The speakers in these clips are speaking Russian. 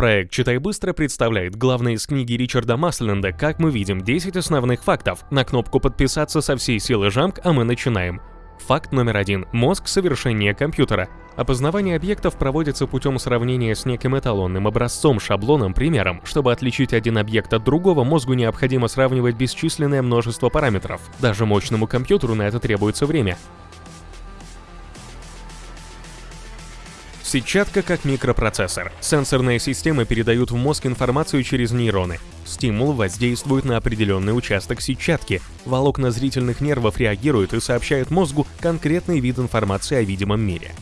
Проект «Читай быстро» представляет главное из книги Ричарда Масленда «Как мы видим 10 основных фактов». На кнопку «Подписаться» со всей силы жамк, а мы начинаем. Факт номер один. Мозг совершеннее компьютера. Опознавание объектов проводится путем сравнения с неким эталонным образцом, шаблоном, примером. Чтобы отличить один объект от другого, мозгу необходимо сравнивать бесчисленное множество параметров. Даже мощному компьютеру на это требуется время. Сетчатка как микропроцессор. Сенсорные системы передают в мозг информацию через нейроны. Стимул воздействует на определенный участок сетчатки. Волокна зрительных нервов реагируют и сообщают мозгу конкретный вид информации о видимом мире.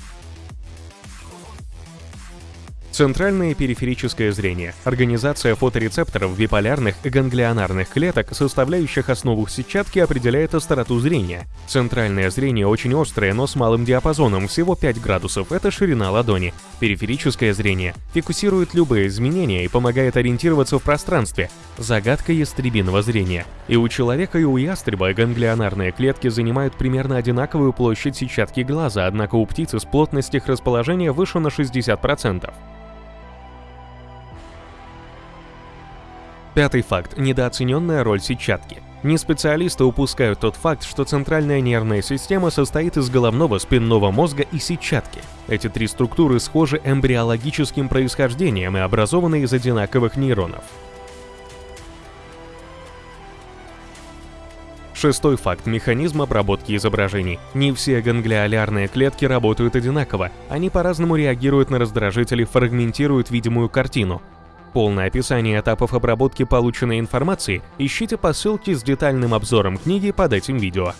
Центральное периферическое зрение – организация фоторецепторов биполярных ганглионарных клеток, составляющих основу сетчатки, определяет остроту зрения. Центральное зрение очень острое, но с малым диапазоном, всего 5 градусов – это ширина ладони. Периферическое зрение фикусирует любые изменения и помогает ориентироваться в пространстве. Загадка ястребиного зрения. И у человека, и у ястреба ганглионарные клетки занимают примерно одинаковую площадь сетчатки глаза, однако у птицы с плотность их расположения выше на 60%. Пятый факт – недооцененная роль сетчатки. Не специалисты упускают тот факт, что центральная нервная система состоит из головного, спинного мозга и сетчатки. Эти три структуры схожи эмбриологическим происхождением и образованы из одинаковых нейронов. Шестой факт – механизм обработки изображений. Не все ганглиолярные клетки работают одинаково. Они по-разному реагируют на раздражители, фрагментируют видимую картину. Полное описание этапов обработки полученной информации ищите по ссылке с детальным обзором книги под этим видео.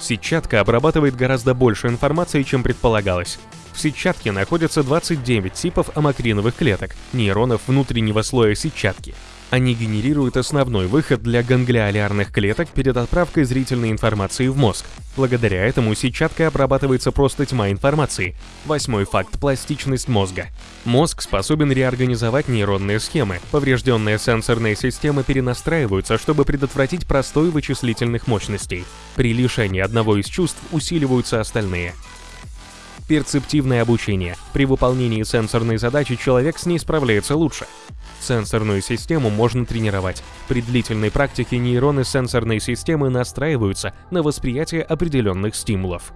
Сетчатка обрабатывает гораздо больше информации, чем предполагалось. В сетчатке находятся 29 типов амакриновых клеток, нейронов внутреннего слоя сетчатки. Они генерируют основной выход для ганглиолярных клеток перед отправкой зрительной информации в мозг. Благодаря этому сетчаткой обрабатывается просто тьма информации. Восьмой факт – пластичность мозга. Мозг способен реорганизовать нейронные схемы. Поврежденные сенсорные системы перенастраиваются, чтобы предотвратить простой вычислительных мощностей. При лишении одного из чувств усиливаются остальные. Перцептивное обучение. При выполнении сенсорной задачи человек с ней справляется лучше. Сенсорную систему можно тренировать. При длительной практике нейроны сенсорной системы настраиваются на восприятие определенных стимулов.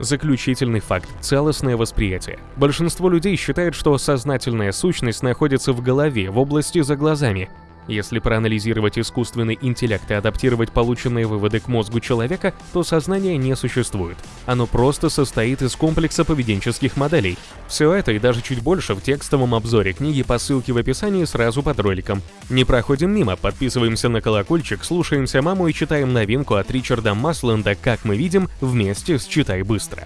Заключительный факт – целостное восприятие. Большинство людей считает, что сознательная сущность находится в голове, в области за глазами, если проанализировать искусственный интеллект и адаптировать полученные выводы к мозгу человека, то сознание не существует. Оно просто состоит из комплекса поведенческих моделей. Все это и даже чуть больше в текстовом обзоре книги по ссылке в описании сразу под роликом. Не проходим мимо, подписываемся на колокольчик, слушаемся маму и читаем новинку от Ричарда Масленда «Как мы видим» вместе с «Читай быстро».